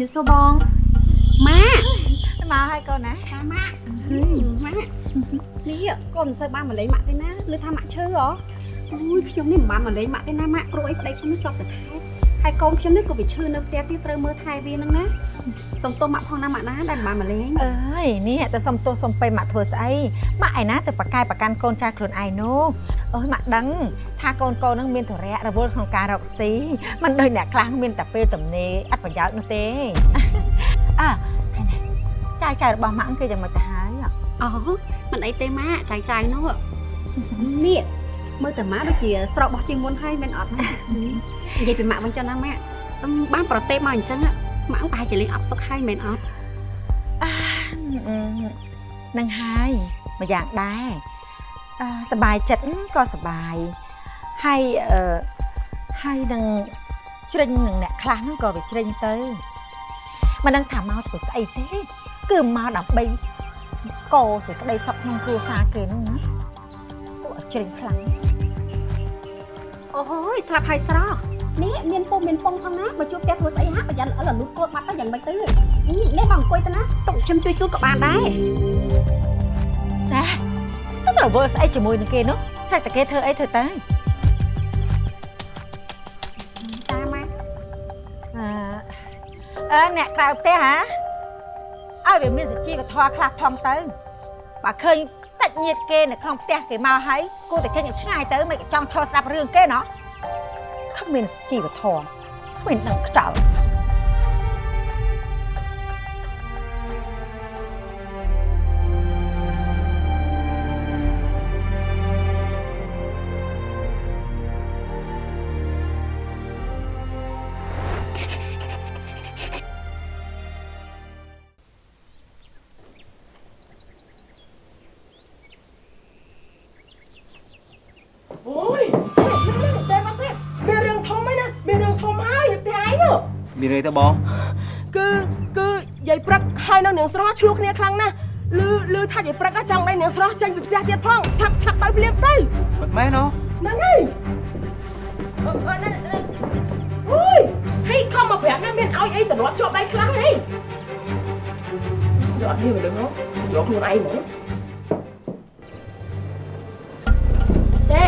នេះសួរបងម៉ាក់មកហើយកូនណាតាម៉ាក់ម៉ាក់នេះកូនមិនសូវបានមកលេងម៉ាក់ទេណាឮថាម៉ាក់ឈឺហ៎អូយខ្ញុំនេះមិនបានមកលេងម៉ាក់ទេណាម៉ាក់គ្រូអីប្តីខ្ញុំនេះជាប់តែថែហើយកូនខ្ញុំនេះក៏វាឈឺនៅផ្ទះទៀតត្រូវមើលថែវានឹងណាសុំទោសម៉ាក់ផងណាម៉ាក់ណាដែលមិនបានមកលេងអើយនេះតែសុំទោសសុំពេម៉ាក់ធ្វើស្អីម៉ាក់ឯណាទៅប្រកែប្រកាន់កូនចាស់ខ្លួនឯងនោះអូយម៉ាក់ដឹង ថាកូនកូននឹងមានធរៈរវល់ក្នុងការរកស៊ីមិនដូចអ្នកខ្លះមានតែពេលទំនេរអត់ប្រយោជន៍នោះទេ អើហើយនេះចាយចាយរបស់ម៉ាក់គឺយ៉ាងម៉េចទៅហើយ អូមិនអីទេម៉ាក់ចាយចាយនោះនេះមើលតែម៉ាក់ដូចជាស្រករបស់ជាងមុនហើយមែនអត់ម៉ាក់និយាយពីម៉ាក់វិញចុះណាម៉ាក់អឺបានប្រទេសមកអញ្ចឹងម៉ាក់ប្រហែលជាលេងអត់សុខហើយមែនអត់ នឹងហើយមួយយ៉ាងដែរអឺសบายចិត្តក៏សบาย ហើយអឺហើយនឹងជ្រិញនឹងអ្នកខ្លះហ្នឹងក៏វាជ្រិញទៅមិនដឹងថាមកធ្វើស្អីទេគឺមកដើម្បីកោសេចក្តីសុខក្នុងគ្រួសារគេហ្នឹងណាពួកឲ្យជ្រិញខ្លាំងអូយស្លាប់ហើយស្រស់នេះមានពុំមានពងផងណាបើជួបផ្ទះធ្វើស្អីហាក់ប្រយ័ត្នល្អិលលូតកូនបាត់ទៅយ៉ាងម៉េចទៅនេះមកអង្គុយទៅណាទុកខ្ញុំជួយជួបក៏បានដែរណាទៅរវល់ស្អីជាមួយនឹងគេនោះស្អីតែគេធ្វើអីធ្វើទៅតា អឺអ្នកក្រៅផ្ទះហ៎ឲ្យវាមានសុជីវធម៌ខ្លះផងទៅបើឃើញសាច់ញាតិគេនៅក្នុងផ្ទះគេមកហើយគួរតែចេញឲ្យឆ្ងាយទៅមិនក៏ចង់ឈរស្ដាប់រឿងគេណោះគ្មានសុជីវធម៌គ្មានដឹងខ្ចោល មានអីទៅបងគឺគឺយាយព្រឹកហើយនៅនាងស្រស់ឆ្លោះគ្នាខ្លាំងណាស់លឺលឺថាយាយព្រឹកចង់ដៃនាងស្រស់ចេញពីផ្ទះទៀតផងឆាប់ឆាប់ទៅភ្លាមទៅមិនមែនហ៎ហ្នឹងហើយអឺអឺណាអូយហេខំមកប្រាប់ណាមានឲ្យអីទម្លាប់ជាប់ដៃខ្លាំងហីយកអត់មានមិនដឹងហ៎យកខ្លួនឯងហ្មងទេ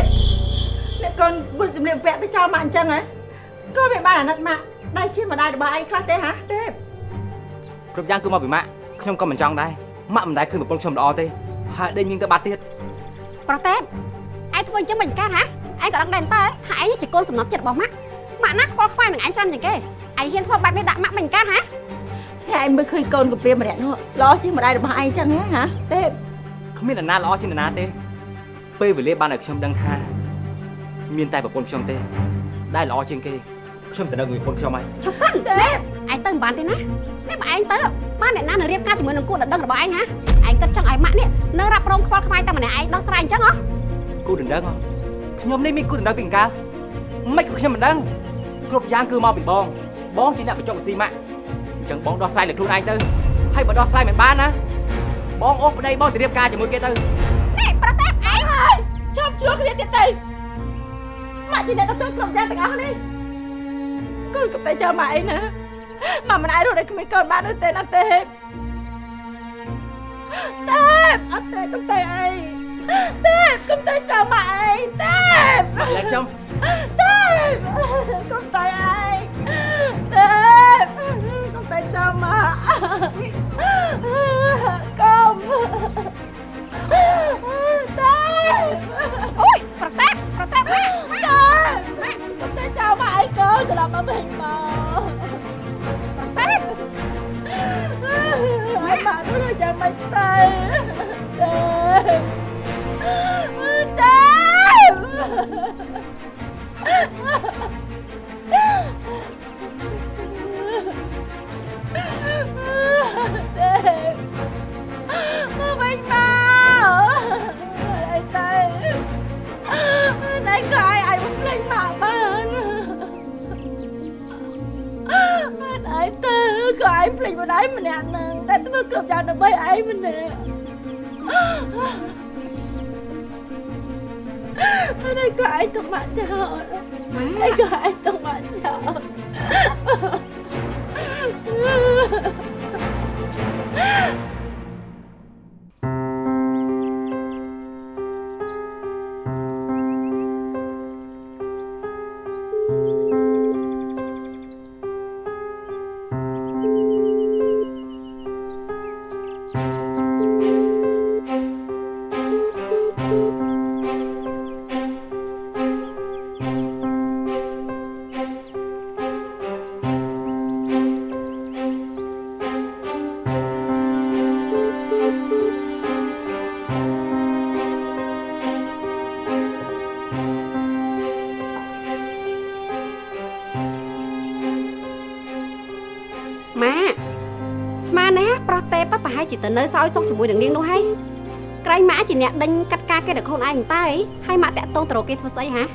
អ្នកកូនបុញសម្លៀកបំពាក់ទៅចោលមកអញ្ចឹងហ៎ក៏មិនបានអាណិតមក ដៃជាម្ដាយរបស់ឯងខ្លះទេហ៎ទេគ្រប់យ៉ាងគឺមកពីម៉ាក់ខ្ញុំក៏មិនចង់ដែរម៉ាក់មិនដែលឃើញប្រពន្ធខ្ញុំល្អទេហើយដេញញៀងទៅបាត់ទៀតប្រតេបឯងធ្វើអញ្ចឹងមិនកើតហ៎ឯងក៏ដឹងដែរតើថាឯងជាកូនសំណប់ចិត្តរបស់ម៉ាក់ម៉ាក់ណាខ្វល់ខ្វាយនឹងឯងច្រើនជាងគេឯងហ៊ានធ្វើបែបនេះដាក់ម៉ាក់មិនកើតហ៎តែឯងមើលឃើញកូនកាពីម្នាក់នោះល្អជាងម្ដាយរបស់ឯងចឹងហ៎ហ៎ទេគ្មានអ្នកណាល្អជាងអ្នកណាទេពេលវេលាបានឲ្យខ្ញុំដឹងថា មានតែប្រពន្ធខ្ញុំទេ ដែលល្អជាងគេ ខ្ញុំទៅនៅជាមួយប្រពន្ធខ្ញុំហើយឈប់សិនទេឯងទៅមិនបានទេណានេះបើឯងទៅបានអ្នកណានឹងរៀបការជាមួយនឹងគូដណ្ដឹងរបស់ឯងហ៎ឯងគិតចង់ឲ្យម៉ាក់នេះនៅរ៉ាប់រងខ្វល់ខ្វាយតែម្នាក់ឯងដោះស្រាយអញ្ចឹងហ៎គូដណ្ដឹងហ៎ខ្ញុំនេះមានគូដណ្ដឹងពីអង្កាលមិនក៏ខ្ញុំមិនដឹងគ្រប់យ៉ាងគឺមកពីបងបងជាអ្នកបញ្ចុះស៊ីម៉ាក់អញ្ចឹងបងដោះស្រាយលើខ្លួនឯងទៅហើយបើដោះស្រាយមិនបានណាបងអូសប្តីបងទៅរៀបការជាមួយគេទៅនេះប្រតេបឯងឈប់ជ្រោះគ្នាទៀតទៅម៉ាក់ជាអ្នកទទួលគ្រប់យ៉ាងទាំងអស់នេះ កូនក៏តែចាំម៉ាក់អីណាម៉ាក់មិនអាចរស់ដោយគ្មានកូនបាននោះទេណាទេទេអត់ទេកុំតែអីទេកុំតែចាំម៉ាក់អីទេតែខ្ញុំទេកុំតែអីទេកុំតែចាំម៉ាក់កុំទេអូយប្រតេបប្រតេបម៉ាក់ម៉ាក់តែខ្ញុំតែ ចោលមកអីកូនត្រឡប់មកវិញមកប្រតេបអីមកនោះយ៉ាងម៉េ ឯងទៅក៏ឯងភ្លេចម្ដាយម្នាក់នឹងតែធ្វើគ្រប់យ៉ាងដើម្បីឯងម្នាក់ហើយក៏ឯងទុកមកចោលហើយក៏ឯងទុកមកចោលអ នៅសោយសុខជាមួយនឹងនាងនោះហើយក្រែងម៉ាជាអ្នកដេញកាត់ការគេដល់ខ្លួនឯងតើអីហើយម៉ាតាក់តងទៅរកគេធ្វើស្អីហារ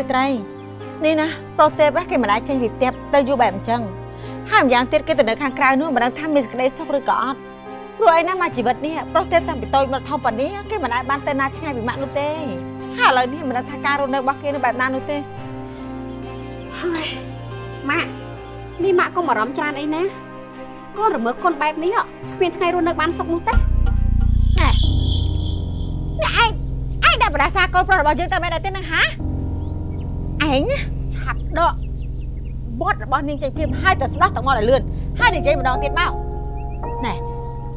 ាត្រីនេះណាប្រុសទេពគេមិនអាចចេញពីផ្ទះទៅយូរបែបអញ្ចឹងហើយម្យ៉ាងទៀតគេទៅនៅខាងក្រៅនោះមិនដឹងថាមានសេចក្តីសុខឬក៏អត់ព្រោះអីណាមកជីវិតនេះប្រុសទេពតាំងពីតូចមកធំប៉ុណ្នេះគេមិនអាចបានទៅណាឆ្ងាយពីម៉ាក់នោះទេហើយឥឡូវនេះមិនដឹងថាការរស់នៅរបស់គេនៅបែបណានោះទេ ហើយម៉ាក់នេះម៉ាក់កុំបារម្ភច្រើនអីណាកូនរមើលកូនបែបនេះហ៎គ្មានថ្ងៃរស់នៅបានសុខនោះទេនេះឯងឯងដាក់បដាសាកូនប្រុសរបស់យើងទៅមែនទេនឹងហាឯងណាឆាប់ដកបត់របស់នាងចេញព្រាមហើយទៅស្ដោះទៅមកឲ្យលឿនហើយនិយាយម្ដងទៀតមកណែ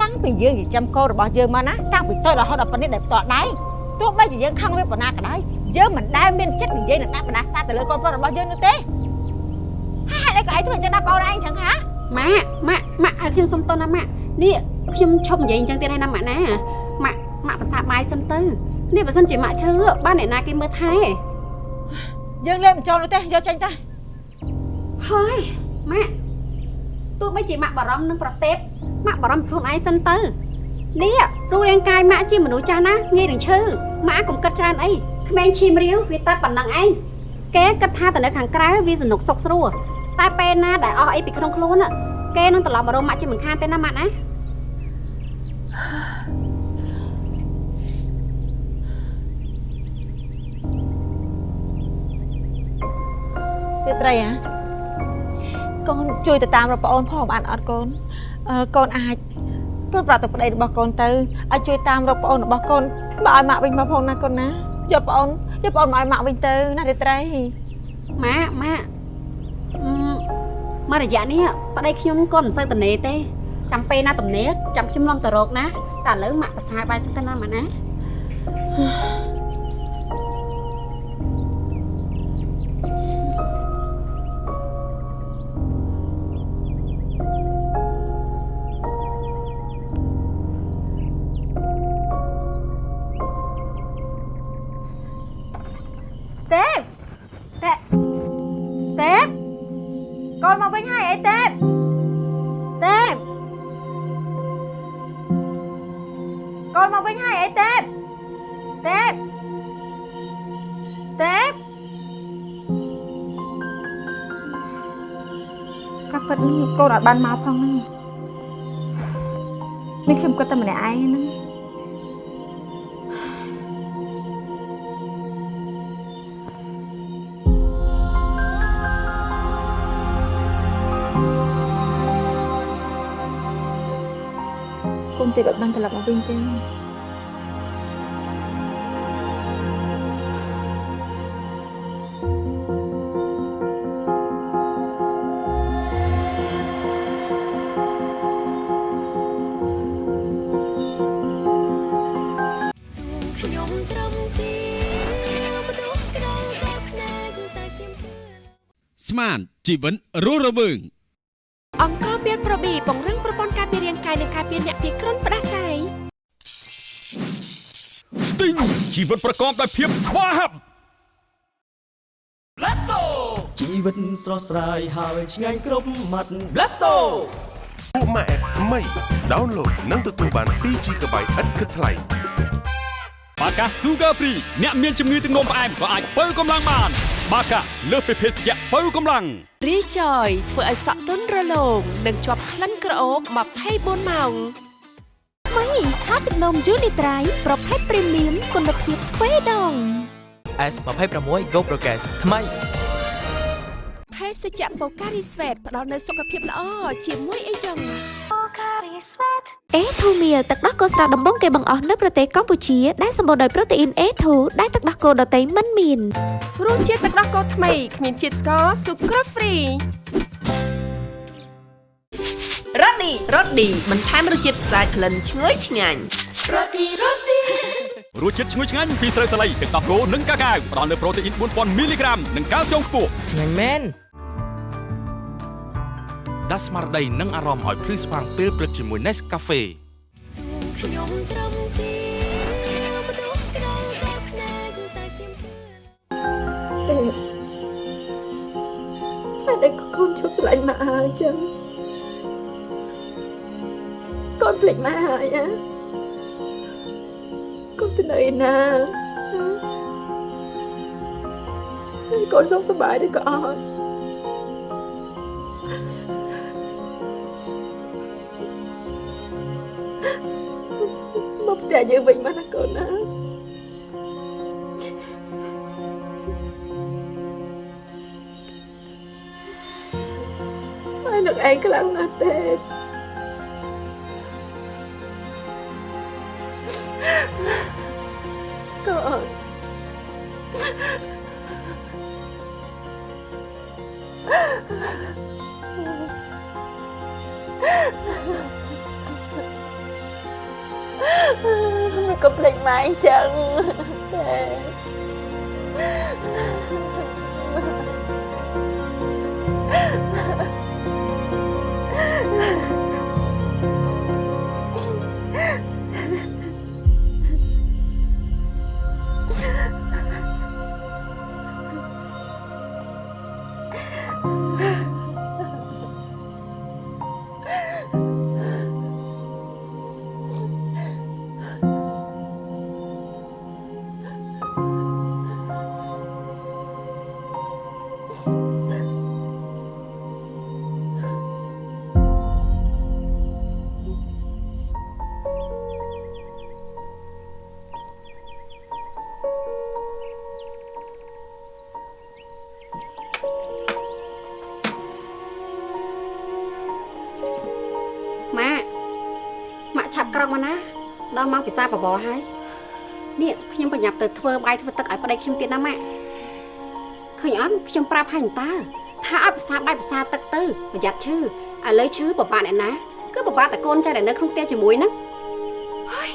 តាំងពីយើងចិញ្ចឹមកូនរបស់យើងមកណាតាំងពីតូចរហូតដល់ប៉ុណ្នេះដែលផ្ទាល់ដៃ ទោះបីជាយើងខឹងវាប៉ុណ្ណាក៏ដោយយើងមិនដែលមានចិត្តនិយាយនឹងដាក់បដាសាទៅលើកូនប្រុសរបស់យើងនោះទេហើយហេតុអីក៏ឯងធ្វើអញ្ចឹងដល់បងឯងអញ្ចឹងហាម៉ាក់ម៉ាក់ម៉ាក់ឲ្យខ្ញុំសុំទោសណាម៉ាក់នេះខ្ញុំឈប់និយាយអញ្ចឹងទៀតហើយណាម៉ាក់ណាម៉ាក់ម៉ាក់ប្រសាបាយសិនទៅនេះបើសិនជាម៉ាក់ឈឺបានអ្នកណាគេមើលថែយើងលេបមិនចូលនោះទេយកចេញទៅហើយម៉ាក់ទោះបីជាម៉ាក់បារម្ភនឹងប្រទេពម៉ាក់បារម្ភខ្លួនឯងសិនទៅនេះ រូបរាងកាយម៉ាក់ជាមនុស្សចាស់ណាងាយនឹងឈឺម៉ាក់កុំគិតច្រើនអីក្មេងឈាមរាវវាតែប៉ុណ្ណឹងឯងគេគិតថាទៅនៅខាងក្រៅវាសនុកសុកស្រួលតែពេលណាដែលអស់អីពីក្នុងខ្លួនน่ะគេនឹងត្រឡប់មករកម៉ាក់ជាមិនខានទេណាម៉ាក់ណាទេត្រីហ៎កូនជួយទៅតាមរកប្អូនផងបានអត់កូនអឺកូនអាច កូនប្រាប់ទៅប្តីរបស់កូនទៅឲ្យជួយតាមរកប្អូនរបស់កូនបើឲ្យម៉ាក់វិញមកផងណាកូនណាយកប្អូនយកប្អូនមកឲ្យម៉ាក់វិញទៅណាទេត្រីម៉ាក់ម៉ាក់អឺមករយៈនេះប្តីខ្ញុំក៏មិនសូវតនេទេចាំពេលណាទំនេរចាំខ្ញុំឡងទៅរកណាតែឥឡូវម៉ាក់ប្រសាបាយសិនទៅណាម៉ាក់ណា កូនមកវិញហើយអីទេពទេពកូនមកវិញហើយអីទេពទេពទេពក៏ពិតកូនអត់បានមកផងហ្នឹងនេះខ្ញុំគិតតែម្នាក់ឯងហ្នឹង បើបានត្រឡប់មកវិញទេខ្ញុំត្រឹមជាមនុស្សក្រៅបែបភ្នែកតែខ្ញុំជឿស្មានជីវិតរស់រវើងអង្គមានប្រប៊ីពង្រឹងប្រព័ន្ធ ការពាររាងកាយនិងការពារអ្នកពីគ្រុនផ្ដាសាយស្ទីងជីវិតប្រកបដោយភាពស្វាហាប់ជីវិតស្រស់ស្រាយហើយឆ្ងាញ់គ្រប់មាត់ Blasto ពួកម៉ាក់អេបថ្មី download និងទទួលបាន 2GB ឥតគិតថ្លៃបាកា Sugar Free អ្នកមានជំងឺទឹកនោមផ្អែមក៏អាចបើកម្លាំងបាន បាកាលើសពីភេសជ្ជៈបើកម្លាំងរីចយធ្វើឲ្យសក់ទន់រលោងនិងជាប់ក្លិនក្រអូប24ម៉ោងថ្មីថាទឹកនំយូនីត្រៃប្រភេទព្រីមៀមគុណភាពទ្វេដង S26 Go Progress ថ្មី ភេសជ្ជៈបូការីស្វេតផ្ដល់នូវសុខភាពល្អជាមួយអីចឹងអេធូមៀលទឹកដោះគោស្រស់ដំបងគេបង្អស់នៅប្រទេសកម្ពុជាដែលសម្បូរដោយប្រូតេអ៊ីនអេធូដែលទឹកដោះគោដតៃមិនមានរសជាតិទឹកដោះគោថ្មីគ្មានជាតិស្ករស៊ុគ្រូហ្វ្រីរ៉ូឌីរ៉ូឌីបន្ថែមរសជាតិស្អាតក្លិនឈ្ងុយឆ្ងាញ់រសជាតិឈ្ងុយឆ្ងាញ់ពីស្រូវសាលីទឹកដោះគោនិងកាកាវផ្ដល់នូវប្រូតេអ៊ីន4000មីលីក្រាមនិងកាល់ស្យូមខ្ពស់ឆ្ងាញ់មែន ដាក់ស្មារតីនិងអារម្មណ៍ឲ្យភ្លឺស្វាងពេលព្រឹកជាមួយ Nescafe ខ្ញុំត្រឹមជាផ្ទុះក្រៅតែភ្នែកតែខ្ញុំជឿទេតែដឹកកូនជប់ស្លាញ់មកអើចឹងកូនភ្លេចមកហើយណាកូនទៅនៅឯណាកូនសុខសប្បាយឬក៏អត់ មកផ្ទះយើងវិញមកណាកូនណាហើយនឹកឯងខ្លាំងណាស់ទេ ដល់ម៉ោងពិសាបបរហើយនេះខ្ញុំប្រញាប់ទៅធ្វើបាយធ្វើទឹកឲ្យប្តីខ្ញុំទៀតណាម៉ាក់ឃើញអត់ខ្ញុំប្រាប់ឲ្យតើថាឲ្យពិសាបាយពិសាទឹកទៅប្រយ័ត្នឈឺឥឡូវឈឺពិបាកអ្នកណាគឺពិបាកតែកូនចៅដែលនៅក្នុងផ្ទះជាមួយហ្នឹងហើយ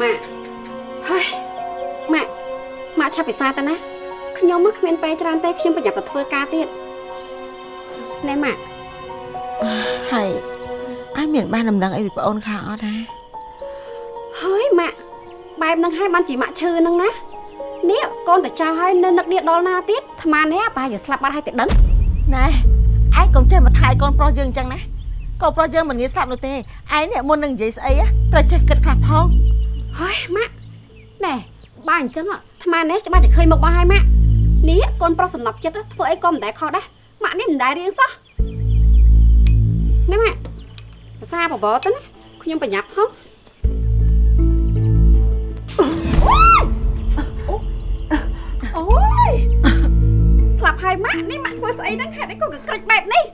ម៉ាក់ហើយម៉ាក់ម៉ាក់ឆាប់ពិសាទៅណាខ្ញុំមកគ្មានពេលច្រើនទេខ្ញុំប្រញាប់ទៅធ្វើការទៀត ណែម៉ាក់ហើយអញមានបានដំណឹងអីពីប្អូនខ្លះអត់ណាហើយម៉ាក់បែបហ្នឹងហើយបានជាម៉ាក់ឈឺហ្នឹងណានេះកូនតាចោលហើយនៅនឹកនេះដល់ណាទៀតអាត្មានេះប្រហែលជាស្លាប់បាត់ហើយតែដឹងណែឯងកុំចេះមកថាយកូនប្រុសយើងអញ្ចឹងណាកូនប្រុសយើងមិនងាយស្លាប់នោះទេឯងនេះមុននឹងនិយាយស្អីណាត្រូវចេះគិតខ្លះផងហើយម៉ាក់ណែបើអញ្ចឹងអាត្មានេះច្បាស់តែឃើញមុខមកហើយម៉ាក់នេះកូនប្រុសសំណប់ចិត្តធ្វើអីក៏មិនដែលខុសដែរ ម៉ាក់នេះមិនដែលរៀងសោះណែម៉ាក់ភាសាបបរទៅណាខ្ញុំប្រញាប់ផងអូយស្លាប់ហើយម៉ាក់នេះម៉ាក់ធ្វើស្អីហ្នឹងហេតុអីក៏កក្រិចបែបនេះ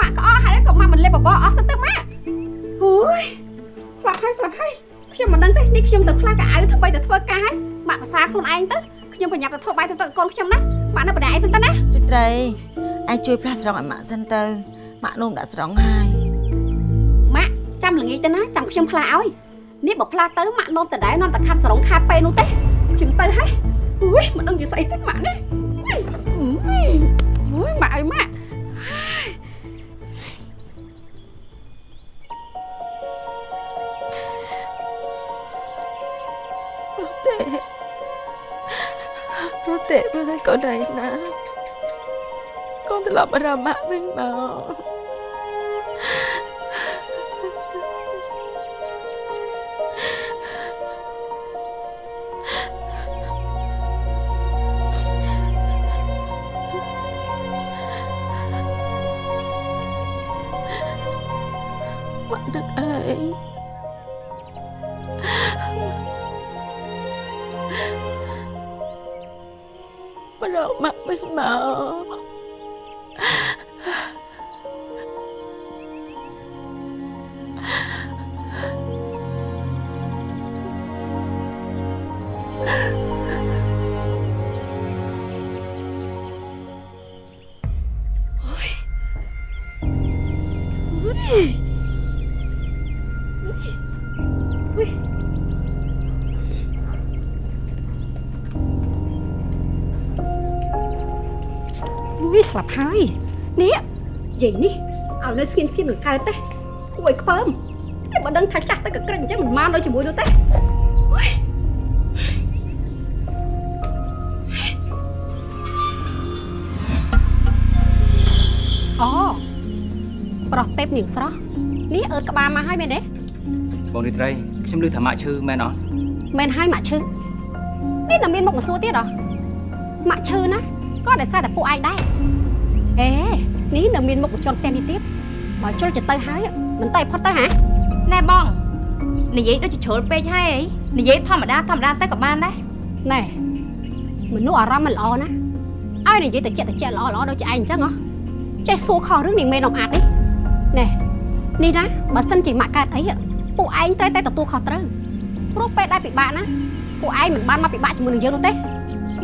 ម៉ាក់ក៏អស់ហេតុអីក៏ម៉ាក់មិនលេបបបរអស់សិនទៅម៉ាក់អូយស្លាប់ហើយស្លាប់ហើយខ្ញុំមិនដឹងទេនេះខ្ញុំទៅផ្លាកៅអៅធ្វើទៅធ្វើការហើយម៉ាក់ភាសាខ្លួនឯងទៅខ្ញុំប្រញាប់ទៅធ្វើបាយទៅទឹកកូនខ្ញុំណាម៉ាក់នៅបណ្ដៃឯងសិនទៅណាទីត្រី ឯងជួយផ្លាស់ស្រង់ឲ្យម៉ាក់សិនទៅម៉ាក់នោមដាក់ស្រង់ហើយម៉ាក់ចាំល្ងាចទៅណាចាំខ្ញុំផ្លាឲ្យនេះបើផ្លាទៅម៉ាក់នោមតដែរនាំតែខាត់សរងខាត់ពេនោះទេខ្ញុំទៅហើយអូយមិនដឹងជាស្អីទេម៉ាក់នេះអូយអូយម៉ាក់អើយម៉ាក់ទេប្រទេមើលកូនឯណា កូនត្រឡ Ôi. វាស្លាប់ហើយនេះយាយនេះឲ្យនៅស្គៀមស្គៀមនឹងកើតទេគួរឲ្យខ្ពើមនេះបើដឹងថាចាស់ទៅក៏ក្រិចអញ្ចឹងមិនមកនៅជាមួយនោះទេ ទេពនាងស្រស់នេះអើតក្បាលមកហើយមែនទេបងរីត្រីខ្ញុំឮថាម៉ាក់ឈឺមែនអត់មែនហើយម៉ាក់ឈឺនេះនៅមានមុខមកសួរទៀតហ៎ម៉ាក់ឈឺណាក៏ដោយសារតែពួកឯងដែរអេនេះនៅមានមុខមកជន់ផ្ទះនេះទៀតបើជុលចិត្តទៅហើយមិនទៅឲ្យផុតទៅហ៎ណែបងនិយាយដូចជាជ្រុលពេកហើយអីនិយាយធម្មតាធម្មតាទៅក៏បានដែរណែមនុស្សអារម្មណ៍មិនល្អណាឲ្យនិយាយទៅចិត្តទៅចិត្តល្អល្អដូចជាឯងអញ្ចឹងហ៎ចេះសួរខុសរឿងនាងមេនំអាតនេះណែ នេះណាបើសិនជាម៉ាក់កើតអីពួកឯងត្រូវតែទទួលខុសត្រូវព្រោះពេលដែលពិបាកណាពួកឯងមិនបានមកពិបាកជាមួយនឹងយើងនោះទេ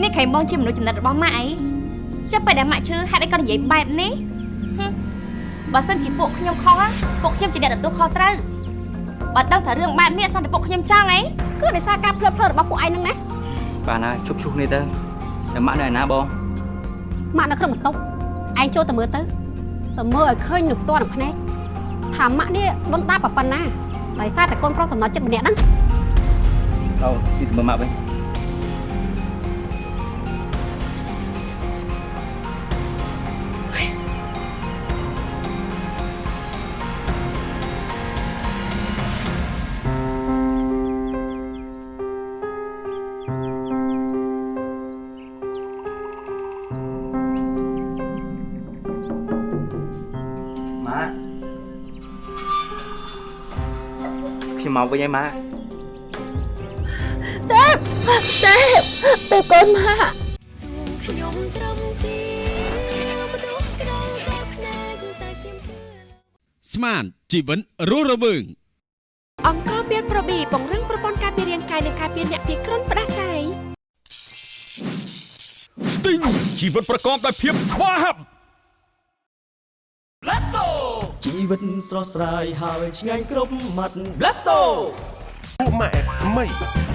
នេះខែបងជាមនុស្សចំណិតរបស់ម៉ាក់អីចាប់ពេលដែលម៉ាក់ឈឺហេតុអីក៏និយាយបែបនេះហឹមបើសិនជាពួកខ្ញុំខុសណាពួកខ្ញុំជាអ្នកទទួលខុសត្រូវបើដឹងថារឿងបែបនេះស្មានតែពួកខ្ញុំចង់អីគឺដោយសារការផ្លិតផ្លិតរបស់ពួកឯងហ្នឹងណាបាទណាជប់ឈុះគ្នាទៅតែម៉ាក់នៅឯណាបងម៉ាក់នៅក្នុងបន្ទប់ឯងចូលទៅមើលទៅទៅមើលឲ្យឃើញនៅផ្ទាល់នឹងភ្នែក ថាម៉ាក់នេះលំដាប់ប៉ុណ្ណាដោយសារតែកូនប្រុសសំណល់ចិត្តម្នាក់ហ្នឹងអូទីទៅមើលម៉ាក់វិញ មកវិញហើយម៉ាក់ទេពទេពទេពកូនម៉ាក់ខ្ញុំត្រឹមជាមនុស្សក្រៅបែបភ្នែកតែខ្ញុំជឿស្មានជីវិនរស់រវើងអង្គមានប្រប៊ីពង្រឹងប្រព័ន្ធការពាររាងកាយនិងការពារអ្នកពីគ្រុនផ្ដាសាយស្ទីងជីវិតប្រកបដោយភាពស្វាហាប់ ជីវិតស្រស់ស្រាយហើយឆ្ងាញ់គ្រប់មាត់ Blasto ពួកម៉ាក់ថ្មី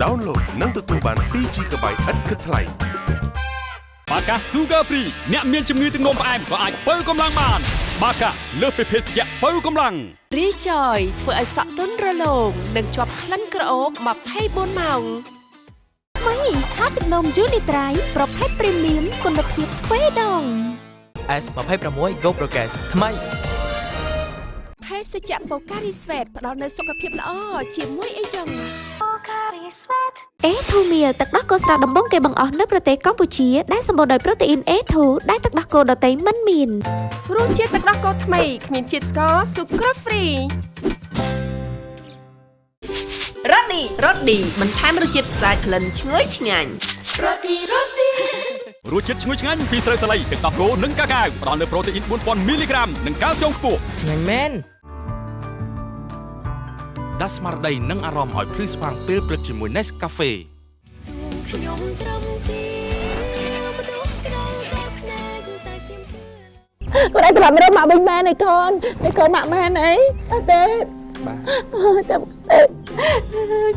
download និងទទួលបាន 2GB ឥតគិតថ្លៃបាកា Sugar Free អ្នកមានជំងឺទឹកនោមផ្អែមក៏អាចបើកម្លាំងបាន បាកាលើសពីភេសជ្ជៈបើកម្លាំងរីចយធ្វើឲ្យសក់ទន់រលោងនិងជាប់ក្លិនក្រអូប24ម៉ោងថ្មីថាទឹកនំយូនីត្រៃប្រភេទព្រីមៀមគុណភាពទ្វេដង S26 Go Progress ថ្មីភេ សជ្ជៈបូការីស្វេតផ្ដល់នូវសុខភាពល្អជាមួយអីចឹងបូការីស្វេតអេធូមៀទឹកដោះគោស្រស់ដំបងគេបង្អស់នៅប្រទេសកម្ពុជាដែលសម្បូរដោយប្រូតេអ៊ីន A2 ដែលទឹកដោះគោដតៃមិនមានរសជាតិទឹកដោះគោថ្មីគ្មានជាតិស្ករស៊ុក្រហ្វ្រីរ៉ូឌីរ៉ូឌីបន្ថែមរសជាតិស្អាតក្លិនឈ្ងុយឆ្ងាញ់រ៉ូឌីរ៉ូឌីរសជាតិឈ្ងុយឆ្ងាញ់ពីស្រូវសាលីទឹកដោះគោនិងកាកាវផ្ដល់នូវប្រូតេអ៊ីន4000មីលីក្រាមនិងកាល់ស្យូមខ្ពស់ឆ្ងាញ់មែន ដាស់ស្មារតីនិងអារម្មណ៍ឲ្យភ្លឺស្វាងពេលព្រឹកជាមួយ Nescafe ខ្ញុំត្រឹមជាមនុស្សក្រៅបែបភ្នែកតែខ្ញុំជឿកូនឯងត្រឡប់មករកម៉ាក់វិញមែនឯកូនឯកូនម៉ាក់មែនអីអត់ទេបាទអូយតែទេ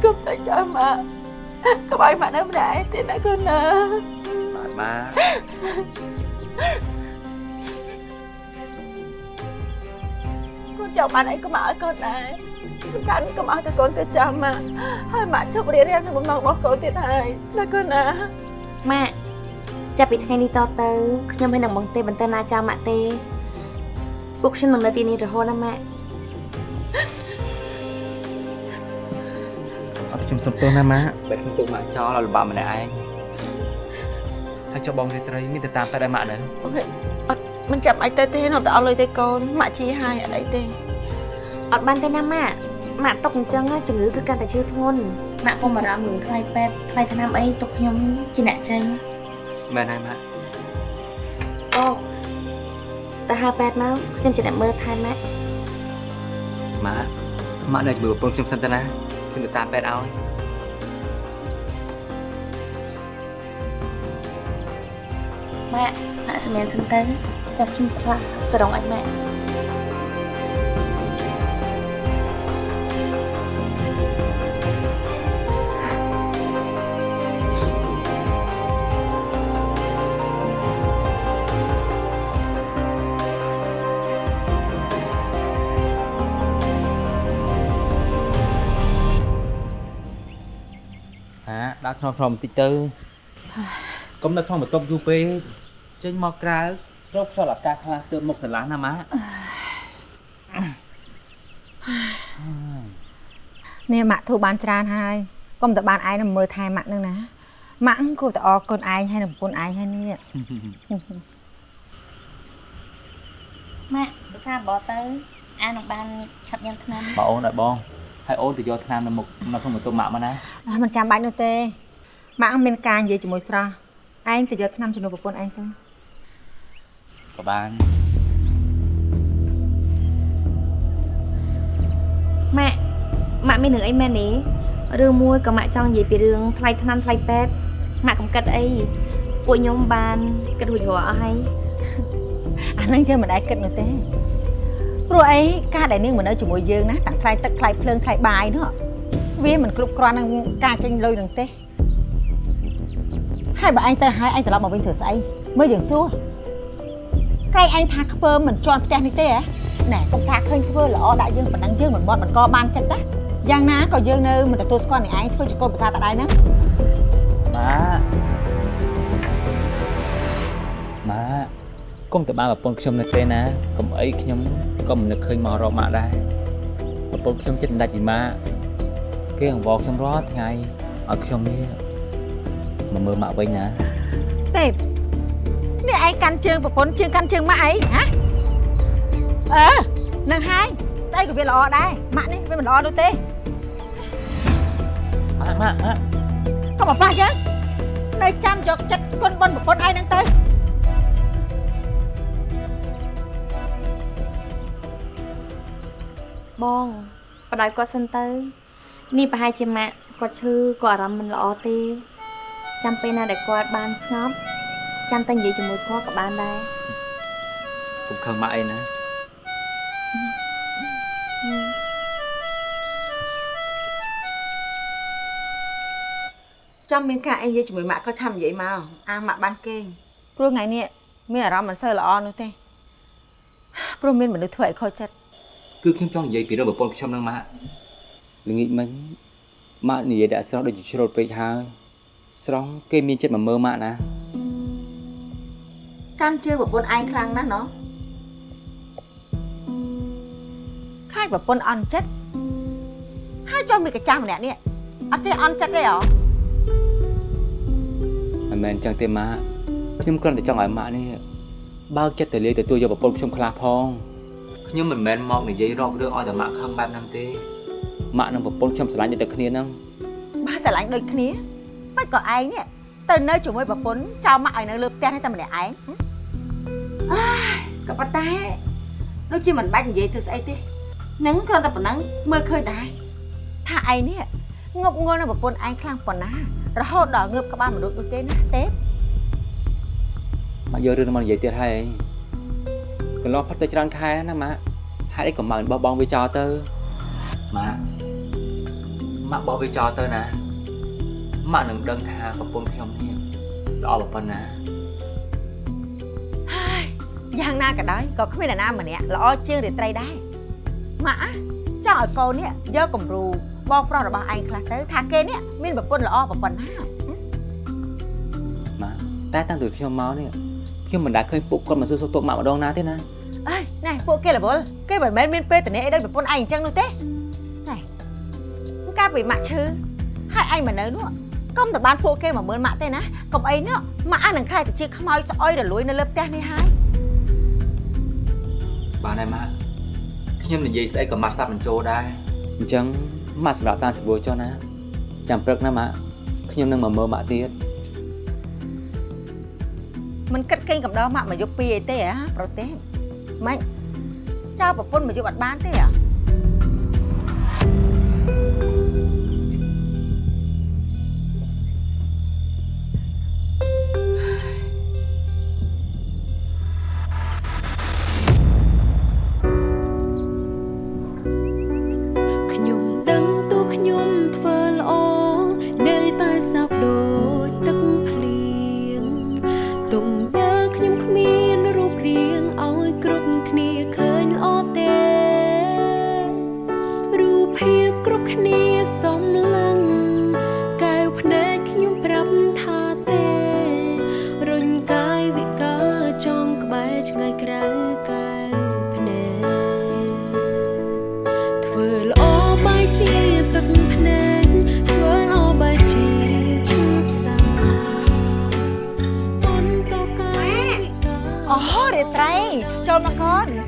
កុំតែចាំម៉ាក់កុំឲ្យម៉ាក់នៅម្នាក់ឯងទៀតណាកូនណាបាទម៉ាក់កូនចង់បានអីក៏ម៉ាក់ឲ្យកូនដែរ សំខាន់កុំឲ្យតែកូនទៅចាំម៉ាក់ហើយម៉ាក់ជប់រៀនរៀនក្នុងបំណងរបស់កូនទៀតហើយណាកូនណាម៉ាក់ចាប់ពីថ្ងៃនេះតទៅខ្ញុំមិននឹងបងទេបន្តណាចោលម៉ាក់ទេពួកខ្ញុំនឹងនៅទីនេះរហូតណាម៉ាក់អត់ខ្ញុំសុំទោសណាម៉ាក់បែរខ្ញុំទុកម៉ាក់ចោលឲ្យលំបាកម្នាក់ឯងហើយចុះបងរីត្រីមានទៅតាមតែដែរម៉ាក់នៅអត់មិនចាំអីទៅទេនៅតែអត់លុយទេកូនម៉ាក់ជាហើយអត់អីទេអត់បានទេណាម៉ាក់ ម៉ាក់ຕົកអញ្ចឹងណាជំងឺគឺកាន់តែឈឺធ្ងន់ម៉ាក់កុំបារម្ភរឿងថ្លៃពេទ្យថ្លៃថ្នាំអីទុកខ្ញុំជាអ្នកចេញមែនហើយម៉ាក់អូទៅហៅពេទ្យមកខ្ញុំជាអ្នកមើលថែម៉ាក់ម៉ាក់ម៉ាក់នៅជាមួយប្រពន្ធខ្ញុំសិនទៅណាខ្ញុំទៅតាមពេទ្យឲ្យម៉ាក់ម៉ាក់សម្រាប់សិនទៅចាប់ខ្ញុំផ្លាស់សរងឲ្យម៉ាក់ ដាក់ក្នុងក្នុងបន្តិចទៅកុំនៅក្នុងបន្ទប់យូរពេកចេញមកក្រៅរកខ្យល់អាកាសខ្លះទើបមុខស្រឡះណាម៉ាក់នេះម៉ាក់ធូរបានច្រើនហើយកុំតែបានឯងនឹងមើលថែម៉ាក់នឹងណាម៉ាក់គួរតែអរគុណឯងហើយនឹងប្រពន្ធឯងហើយនេះម៉ាក់ភាសាបោទៅអានឹងបានឆាប់ញ៉ាំថ្នាំបងអូនឲ្យបងហើយអូនទៅយកថ្នាំនៅមុខនៅក្នុងបន្ទប់ម៉ាក់មកណាអើមិនចាំបាច់នោះទេ ម៉ាក់មានការនិយាយជាមួយស្រស់ឯងទៅយកថ្នាំជំនួសប្រពន្ធឯងទៅក៏បានម៉ាក់ម៉ាក់មានរឿងអីមែនទេរឿងមួយក៏ម៉ាក់ចង់និយាយពីរឿងថ្លៃថ្នាំថ្លៃពេទ្យម៉ាក់កំកិតអីពួកខ្ញុំបានគិតរួចរាល់អស់ហើយអានឹងយើងមិនដែលគិតនោះទេព្រោះអីការដែលនាងមកនៅជាមួយយើងណាទាំងថ្លៃទឹកថ្លៃភ្លើងថ្លៃបាយនោះវាមិនគ្រប់គ្រាន់នឹងការចេញលុយនឹងទេ ហើយបើឯងទៅហើយឯងត្រឡប់មកវិញធ្វើស្អីមើលយើងសួរក្រែងឯងថាខ្ពើមមិនជន់ផ្ទះនេះទេហ៎ណែកុំថាឃើញធ្វើល្អដាក់យើងប៉ុណ្ណឹងយើងមិនមាត់មិនកបានចិត្តណាយ៉ាងណាក៏យើងនៅមិនទទួលស្គាល់នឹងឯងធ្វើជាកូនប្រសាតដែរណាម៉ាក់ម៉ាក់កុំទៅបានប្រពន្ធខ្ញុំនៅទេណាកុំអីខ្ញុំក៏មិននឹកឃើញមករកម៉ាក់ដែរប្រពន្ធខ្ញុំចិត្តដាច់ពីម៉ាក់គេអង្វរខ្ញុំរាល់ថ្ងៃឲ្យខ្ញុំនេះ មកមើលម៉ាក់វិញណាទេពនេះឯងកាន់ជើងប្រពន្ធជើងកាន់ជើងម៉ាក់អីហ៎អឺនឹងហើយស្អីក៏វាល្អដែរម៉ាក់នេះវាមិនល្អនោះទេម៉ាក់ម៉ាក់ម៉ាក់កុំមកប៉ះយើងនៅចាំយកចិត្តគុណបុណ្យប្រពន្ធឯងហ្នឹងទៅបងបដ ாய் គាត់សិនទៅ នេះប្រហែលជាម៉ាក់គាត់ឈឺគាត់អារម្មណ៍មិនល្អទេ ចាំពេលណាដែលគាត់បានស្ងប់ចាំតែនិយាយជាមួយគាត់ក៏បានដែរកុំខឹងម៉ាក់អីណាចាំមានការអីនិយាយជាមួយម៉ាក់ក៏ឆាប់និយាយមកអាម៉ាក់បានគេងព្រោះថ្ងៃនេះមានអារម្មណ៍មិនសូវល្អនោះទេព្រោះមានមនុស្សធ្វើឲ្យខូចចិត្តគឺខ្ញុំចង់និយាយពីរឿងប្រពន្ធខ្ញុំនឹងម៉ាក់ល្ងាចមិញម៉ាក់និយាយដាក់ស្រស់ដូចជាជ្រុលពេកហើយ ស្រស់គេមានចិត្តមកមើលម៉ាក់ណាកាន់ជើងប្រពន្ធឯងខ្លាំងណាស់ណោះខ្លាចប្រពន្ធអន់ចិត្តហើយចុះមានកញ្ចាស់ម្នាក់នេះអត់ចេះអន់ចិត្តទេហ៎មិនមែនអញ្ចឹងទេម៉ាក់ខ្ញុំគ្រាន់តែចង់ឲ្យម៉ាក់នេះបើកចិត្តទៅលាយទទួលយកប្រពន្ធខ្ញុំខ្លះផងខ្ញុំមិនមែនមកនិយាយរករឿងឲ្យតែម៉ាក់ខឹងបែបហ្នឹងទេម៉ាក់និងប្រពន្ធខ្ញុំស្រឡាញ់តែគ្នាហ្នឹងបើស្រឡាញ់ដូចគ្នា មិនក៏ឯងនេះទៅនៅជាមួយប្រពន្ធចោលម៉ាក់ឲ្យនៅលើផ្ទះនេះតែម្នាក់ឯងអើយក៏ប៉ុន្តែដូចជាមិនបាច់និយាយធ្វើស្អីទេនឹងគ្រាន់តែប៉ុណ្ណឹងមើលឃើញដែរថាឯងនេះងប់ងល់នឹងប្រពន្ធឯងខ្លាំងប៉ុណ្ណារហូតដល់ងើបក្បាលមនុស្សដូចទេណាទេម៉ាក់យករឿងនេះមកនិយាយទៀតហើយកន្លោះផុតទៅច្រើនខែណាម៉ាក់ហេតុអីក៏ម៉ាក់មិនបោះបង់វាចោលទៅម៉ាក់ម៉ាក់បោះវាចោលទៅណា ម៉ាក់នឹងដឹងថាប្រពន្ធខ្ញុំនេះល្អប៉ុណ្ណាហើយយ៉ាងណាក៏ដោយក៏គ្មានអ្នកណាម្នាក់ល្អជាងរាត្រីដែរម៉ាក់អាចង់ឲ្យកូននេះយកគំរូបងប្រុសរបស់ឯងខ្លះទៅថាគេនេះមានប្រពន្ធល្អប៉ុណ្ណាម៉ាក់តែតាំងពីខ្ញុំមកនេះខ្ញុំមិនដែលឃើញពួកគាត់មកសួរសុខទុក្ខម៉ាក់ម្ដងណាទេណាអើយណែពួកគេរវល់គេមិនមែនមានពេលតនេះអីដូចប្រពន្ធឯងអញ្ចឹងនោះទេណែកាលពីម៉ាក់ឈឺហើយឯងមកនៅនោះ កុំតែបានពួកគេមកមើលម៉ាក់ទេណាកុំអីនោះម៉ាក់អានឹងខ្លាចទៅជាខ្មោចស្អុយរលួយនៅលើផ្ទះនេះហើយបានហើយម៉ាក់ខ្ញុំនិយាយស្អីក៏ម៉ាក់ស្ដាប់មិនចូលដែរអញ្ចឹងម៉ាក់សម្រាប់តាមសបួរចុះណាចាំព្រឹកណាម៉ាក់ខ្ញុំនឹងមកមើលម៉ាក់ទៀតមិនគិតគេងកំដរម៉ាក់មកយកពីអីទេហ៎ប្រទេសម៉េចចោលប្រពន្ធមកយកអត់បានទេហ៎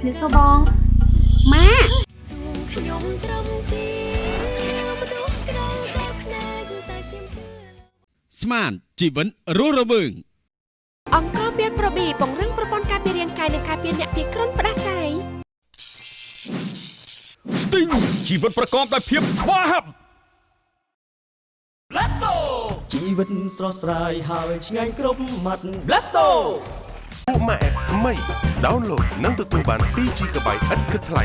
សូបងម៉ាខ្ញុំត្រឹមជាមនុស្សក្រៅបែបភ្នែកតែខ្ញុំជឿស្មានជីវិតរស់រវើងអង្គរមានប្រូប៊ីពង្រឹងប្រព័ន្ធការពាររាងកាយនិងការពារអ្នកពីគ្រុនផ្ដាសាយស្ទីងជីវិតប្រកបដោយភាពស្វាហាប់ Blasto ជីវិតស្រស់ស្រាយហើយឆ្ងាញ់គ្រប់មាត់ Blasto ពួកម៉ាក់ថ្មី download និងទទួលបាន 2GB ឥតគិតថ្លៃ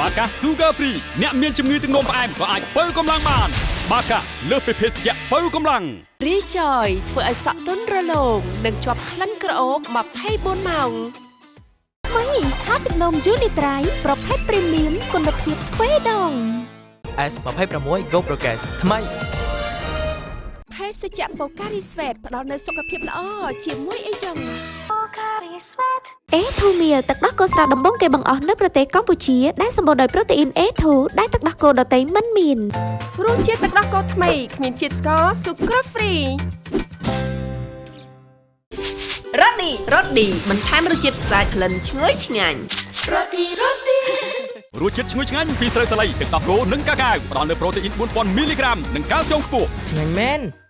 បាកា Sugar Free អ្នកមានជំងឺទឹកនោមផ្អែមក៏អាចបើកម្លាំងបាន បាកាលើសពីភេសជ្ជៈបើកម្លាំងរីចយធ្វើឲ្យសក់ទន់រលោងនិងជាប់ក្លិនក្រអូប24ម៉ោងថ្មីថាទឹកនំយូនីត្រៃប្រភេទព្រីមៀមគុណភាពទ្វេដង S26 Go Progress ថ្មីភេ សជ្ជៈបូការីស្វេតផ្ដល់នូវសុខភាពល្អជាមួយអីចឹងអេធូមៀទឹកដោះគោស្រស់ដំបងគេបង្អស់នៅប្រទេសកម្ពុជាដែលសម្បូរដោយប្រូតេអ៊ីន A2 ដែលទឹកដោះគោដតៃមិនមានរសជាតិទឹកដោះគោថ្មីគ្មានជាតិស្ករស៊ុក្រហ្វ្រីរ៉ូឌីរ៉ូឌីបន្ថែមរសជាតិស្អាតក្លិនឈ្ងុយឆ្ងាញ់រ៉ូឌីរ៉ូឌីរសជាតិឈ្ងុយឆ្ងាញ់ពីស្រូវសាលីទឹកដោះគោនិងកាកាវផ្ដល់នូវប្រូតេអ៊ីន4000មីលីក្រាមនិងកាល់ស្យូមខ្ពស់ឆ្ងាញ់មែនដា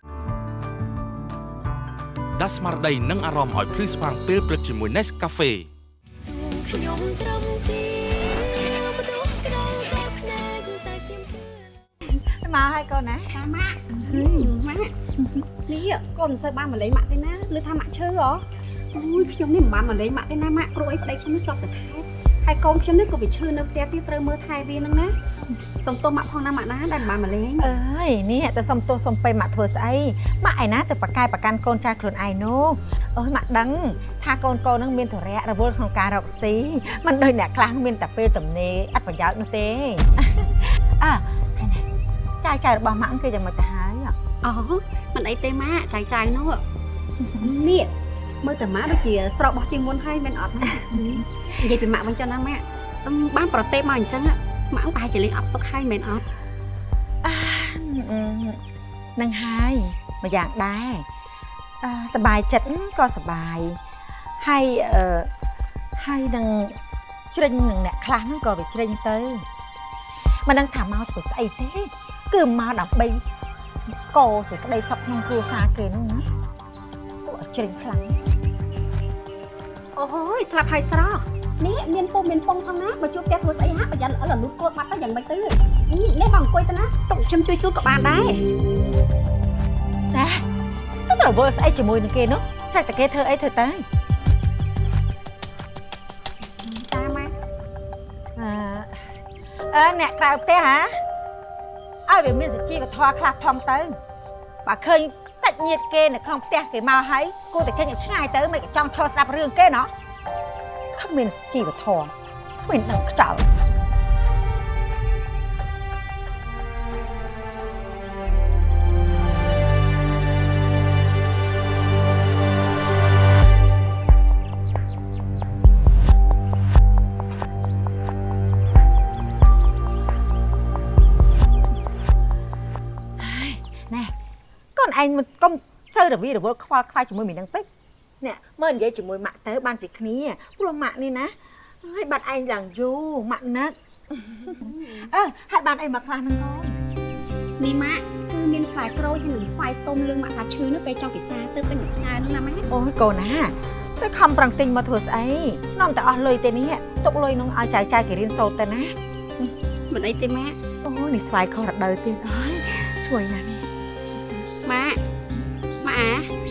ស់ស្មារតីនិងអារម្មណ៍ឲ្យភ្លឺស្វាងពេលព្រឹកជាមួយ Nescafe ខ្ញុំត្រឹមជាមនុស្សក្រៅបែបភ្នែកតែខ្ញុំជឿមកហើយកូនណាតាម៉ាក់ម៉ាក់នេះកូនមិនសូវបានមកលេងម៉ាក់ទេណាឬថាម៉ាក់ឈឺហ៎អូយខ្ញុំនេះមិនបានមកលេងម៉ាក់ទេណាម៉ាក់គ្រូអីប្តីខ្ញុំនេះជាប់តែខែហើយកូនខ្ញុំនេះក៏វាឈឺនៅផ្ទះទៀតត្រូវមើលថែវាហ្នឹងណា សុំទោសម៉ាក់ផងណាម៉ាក់ណាដែលមិនបានមកលេងអើយនេះតែសុំទោសសុំពេលម៉ាក់ធ្វើស្អីម៉ាក់ឯណាទៅប្រកែប្រកាន់កូនចាស់ខ្លួនឯងនោះអើយម៉ាក់ដឹងថាកូនកូននឹងមានធរៈរវល់ក្នុងការរកស៊ីមិនដូចអ្នកខ្លះមានតែពេលទំនេរអត់ប្រយោជន៍នោះទេអើហើយណាចាយចាយរបស់ម៉ាក់គឺយ៉ាងម៉េចទៅហើយអូមិនអីទេម៉ាក់ចាយចាយនោះនេះមើលតែម៉ាក់ដូចជាស្រកបោះជាងមុនហើយមិនអត់ណានិយាយពីម៉ាក់វិញចុះណាម៉ាក់អឺបានប្រទេសមកអញ្ចឹង ម៉ាក់ប្រហែលជាលេងអត់សុខហើយមិនអត់ នឹងហើយមួយយ៉ាងដែរអឺសบายចិត្តក៏សบายហើយអឺហើយនឹងជ្រិញនឹងអ្នកខ្លះហ្នឹងក៏វាជ្រិញទៅមិនដឹងថាមកធ្វើស្អីទេគឺមកដើម្បីកោសេចក្តីសុខក្នុងគ្រួសារគេហ្នឹងណាពួកឲ្យជ្រិញខ្លាំង អូយស្លាប់ហើយស្រស់ នេះមានពុំមានពងផងណាបើជួបផ្ទះធ្វើស្អីហាក់ប្រយ័ត្នអលលូតកូតបាត់ទៅយ៉ាងម៉េចទៅនេះមកអង្គុយទៅណាទុកខ្ញុំជួយជួលក៏បានដែរណាទៅរវល់ស្អីជាមួយនឹងគេនោះស្អាតតែគេធ្វើអីធ្វើទៅតាម៉ាក់អឺអឺអ្នកក្រៅផ្ទះហ៎ឲ្យវាមានសុជីវធម៌ខ្លះផងទៅបើឃើញសាច់ញាតិគេនៅក្នុងផ្ទះគេមកហើយគួរតែចេញឲ្យឆ្ងាយទៅមិនក៏ចង់ឈរស្ដាប់រឿងគេណោះ គ្មានសុជីវធម៌គ្មានដឹងខ្ចោលណែកូនឯងមិនកុំសូវរវីរវល់ខ្វល់ខ្វាយជាមួយមីនឹងពេក នេះមើលនិយាយជាមួយម៉ាក់ទៅបានជាគ្នាព្រោះម៉ាក់នេះណាហើយបាត់ឯងឡើងយូរម៉ាក់ណាត់អើហើយបានអីមកខ្លះហ្នឹងកូននេះម៉ាក់គឺមានផ្លែក្រូចហើយនឹងស្វាយទុំលឿងម៉ាក់ថាឈឺនោះពេលចង់ពិសាទៅពេញមួយថ្ងៃនោះណាម៉ាក់អូយកូនណាទៅខំប្រឹងទិញមកធ្វើស្អីនាំតែអស់លុយទេនេះទុកលុយនោះឲ្យចៅចៅគេរៀនសូត្រទៅណាមិនអីទេម៉ាក់អូយនេះស្វាយខុសរដូវទៀតហើយជួយណាស់នេះម៉ាក់ម៉ាក់អាចា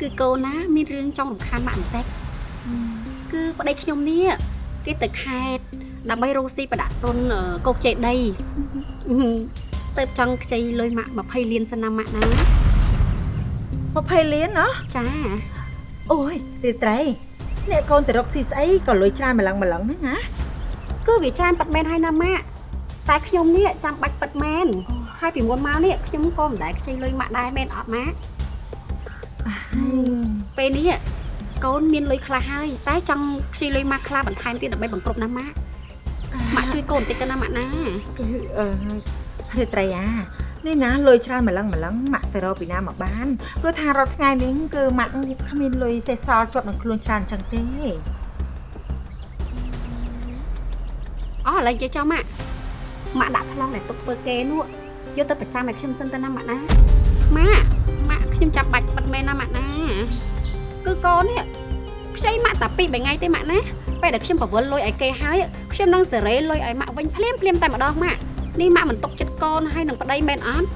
គឺកូនណាមានរឿងចង់រំខានម៉ាក់បន្តិចគឺប្តីខ្ញុំនេះគេទៅខេត្តដើម្បីរកស៊ីប្រដាក់ទុនកោកចេដីទៅចង់ខ្ចីលុយម៉ាក់20លានសិនណាម៉ាក់ណា20លានណាចាអូយទីត្រីអ្នកកូនទៅរកស៊ីស្អីក៏លុយច្រើនម្លឹងម្លឹងហ្នឹងណាគឺវាច្រើនប៉ាត់មែនហើយណាម៉ាក់តែខ្ញុំនេះចាំបាច់ប៉ាត់មែនហើយពីមុនមកនេះខ្ញុំក៏មិនដែលខ្ចីលុយម៉ាក់ដែរមែនអត់ម៉ាក់ ពេលនេះកូនមានលុយខ្លះហើយតែចង់ខ្ចីលុយម៉ាក់ខ្លះបន្ថែមទៀតដើម្បីបង្គ្រប់ណាម៉ាក់ម៉ាក់ជួយកូនបន្តិចទៅណាម៉ាក់ណាគឺអឺទីត្រីអានេះណាលុយច្រើនម្លឹងម្លឹងម៉ាក់ទៅរកពីណាមកបានព្រោះថារាល់ថ្ងៃនេះគឺម៉ាក់គ្មានលុយសេះសល់ជាប់នឹងខ្លួនច្រើនអញ្ចឹងទេអស់ឥឡូវនិយាយចោលម៉ាក់ម៉ាក់ដាក់ថ្លង់ដែលទុកធ្វើគេនោះយកទៅប្រចាំឲ្យខ្ញុំសិនទៅណាម៉ាក់ណាម៉ាក់ ម៉ាក់ខ្ញុំចាប់បាច់បិទមែនណាម៉ាក់ណាគឺកូននេះខ្ចីម៉ាក់តែពីរបីថ្ងៃទេម៉ាក់ណាពេលដែលខ្ញុំប្រវល់លុយឲ្យគេហើយខ្ញុំនឹងសេរីលុយឲ្យម៉ាក់វិញភ្លាមភ្លាមតែម្ដងម៉ាក់នេះម៉ាក់មិនຕົកចិត្តកូនហើយនឹងប្តីមែនអត់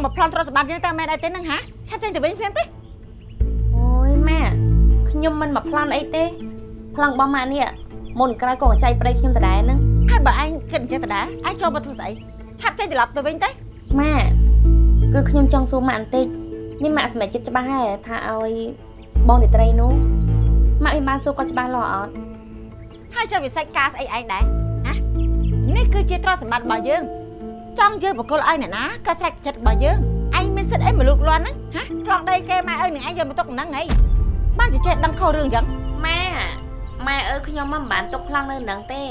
ង់មកប្លន់ទ្រព្យសម្បត្តិយើងតែមែនអីទេហ្នឹងហ៎ឆាប់ចេញទៅវិញភ្លាមទេអូយម៉ាក់ខ្ញុំមិនមកប្លន់អីទេប្លន់របស់ម៉ាក់នេះមុនក្រោយក៏ចៃប្តីខ្ញុំដដែលហ្នឹងហើយបើឯងគិតអញ្ចឹងតើឯងចូលមកធ្វើស្អីឆាប់ចេញត្រឡប់ទៅវិញទៅម៉ាក់គឺខ្ញុំចង់សួរម៉ាក់បន្តិចនេះម៉ាក់សម្រេចចិត្តច្បាស់ហើយថាឲ្យបងនេត្រីនោះម៉ាក់មានបានសួរគាត់ច្បាស់លាស់អត់ហើយចូលវិស័យការស្អីឯងដែរហ៎នេះគឺជាទ្រព្យសម្បត្តិរបស់យើង ចង់យើងបកគលឲ្យអ្នកណាក៏ស្រេចចិត្តរបស់យើងឯងមានសិទ្ធិអីមកលូកលាន់ហ្នឹងហ៎ខ្លងដីគេម៉ែអើនឹងឯងយកមកទុកហ្នឹងហីបានតែចេះដឹងខុសរឿងអញ្ចឹងម៉ាម៉ែអើខ្ញុំមិនបានទុកខ្លាំងនៅនឹងទេ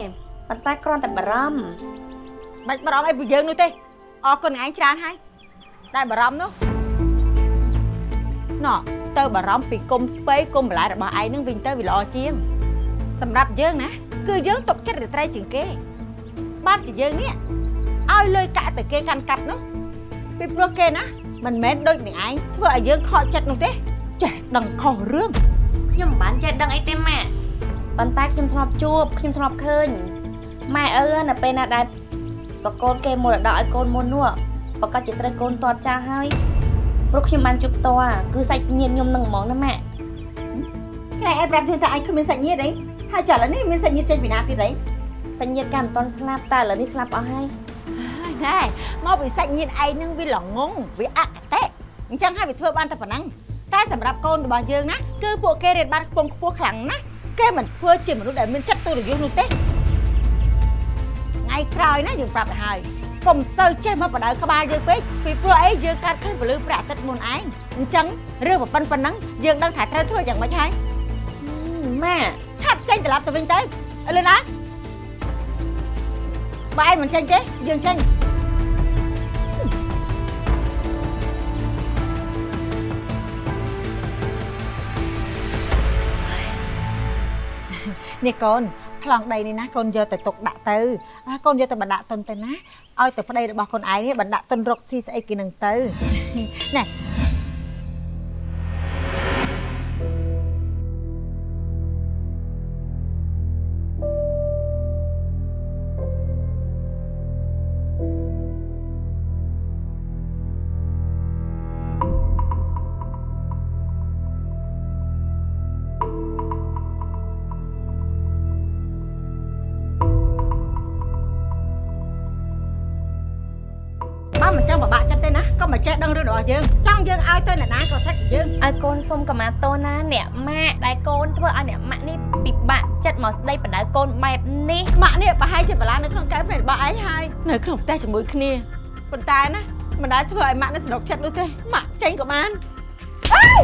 ប៉ុន្តែគ្រាន់តែបារម្ភបាច់បារម្ភអីពីយើងនោះទេអរគុណឯងច្រើនហើយដែលបារម្ភនោះណ៎ទៅបារម្ភពីគុំស្ពៃគុំបន្លែរបស់ឯងនឹងវិញទៅវាល្អជាង សម្រាប់យើងណា គឺយើងຕົកចិត្តរាត្រីជាងគេបានជាយើងនេះ ឲ្យលុយកាក់ទៅគេកាន់កាប់នោះពីព្រោះគេណាមិនមែនដូចនឹងឯងធ្វើឲ្យយើងខកចិត្តនោះទេចេះដឹងខុសរឿងខ្ញុំមិនបានចេះដឹងអីទេម៉ាក់ប៉ុន្តែខ្ញុំធ្លាប់ជួបខ្ញុំធ្លាប់ឃើញម៉ែអើនៅពេលណាដែលបកូនគេមរតកឲ្យកូនមុននោះប្រកាសជាត្រូវកូនទាត់ចាស់ហើយព្រោះខ្ញុំបានជួបផ្ទាល់គឺសាច់ញាតិខ្ញុំនឹងហ្មងណាម៉ាក់ក្រែឯងប្រាប់យើងថាឯងគ្មានសាច់ញាតិអីហើយចុះឥឡូវនេះមានសាច់ញាតិចេញពីណាទៀតអីសាច់ញាតិកាមិនទាន់ស្លាប់តែឥឡូវនេះស្លាប់អស់ហើយ ណែមកពីសាច់ញាតិឯងនឹងវាល្ងងវាអកតេអញ្ចឹងហើយវាធ្វើបានតែប៉ុណ្ណឹងតែសម្រាប់កូនរបស់យើងណាគឺពួកគេរៀនបានខ្ពង់ខ្ពស់ខ្លាំងណាស់គេមិនធ្វើជាមនុស្សដែលមានចិត្តទូរយុទ្ធនោះទេថ្ងៃក្រោយណាយើងប្រាប់ទៅហើយកុំសូវចេះមកបដៅក្បាលយើងពេកពីព្រោះអីយើងកាត់ឃើញពលឺព្រះអាទិត្យមុនឯងអញ្ចឹងរឿងប៉ុណ្ណឹងប៉ុណ្ណឹងយើងដឹងថាត្រូវធ្វើយ៉ាងម៉េចហើយម៉ាឆាប់ចេញត្រឡប់ទៅវិញទៅឥឡូវណាបើឯងមិនចេញទេយើងចេញ នេះកូនប្លង់ដីនេះណាកូនយកទៅទុកដាក់ទៅអាកូនយកទៅបណ្ដាក់ទុនទៅណាឲ្យទៅប្តីរបស់កូនឯងនេះបណ្ដាក់ទុនរកស៊ីស្អីគេនឹងទៅណែ ឲ្យកូនសុំកម្មាទោសណាអ្នកម៉ាក់ដែលកូនធ្វើឲ្យអ្នកម៉ាក់នេះពិបាកចិត្តមកស្ដីបណ្ដៅកូនបែបនេះម៉ាក់នេះប្រហែលជាបលានៅក្នុងកែវភ្នែករបស់ឯងហើយនៅក្នុងផ្ទះជាមួយគ្នាប៉ុន្តែណាមិនដែលធ្វើឲ្យម៉ាក់នេះសនុកចិត្តនោះទេម៉ាក់ចេញក៏បានអើយ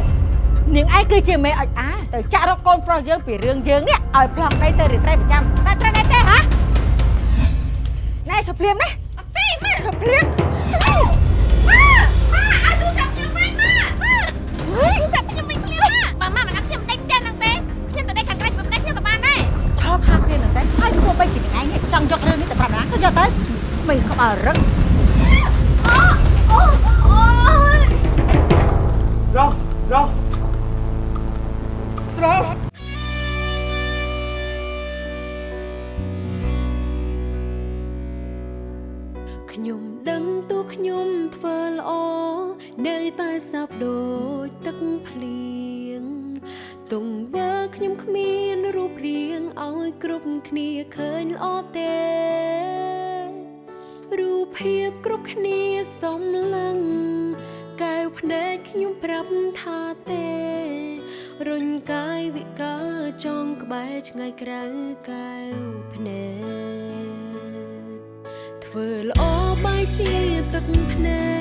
នាងឯងគឺជាមេអុចអាទៅចាក់រកកូនប្រុសយើងពីរឿងយើងនេះឲ្យប្លង់ដីទៅរាត្រីប្រចាំតែត្រូវដែរទេហ៎ណែឈប់ភ្លាមណាអត់ទេម៉ាក់ឈប់ភ្លាម យកទៅមិនក្បាលរឹករស់រស់ស្រស់ខ្ញុំដឹងទូខ្ញុំធ្វើល្អនៅតែសាបដូចទឹកភ្លៀងទង្វើខ្ញុំគ្មានរូបរាងឲ្យគ្រប់គ្នាឃើញល្អទេរូប ភាពគ្រប់គ្នាសំឡឹងកែវភ្នែកខ្ញុំប្រាប់ថាទេរុញកាយវិការចងក្បែរឆ្ងាយក្រៅកែវភ្នែកធ្វើល្អបាយជាទឹកភ្នែក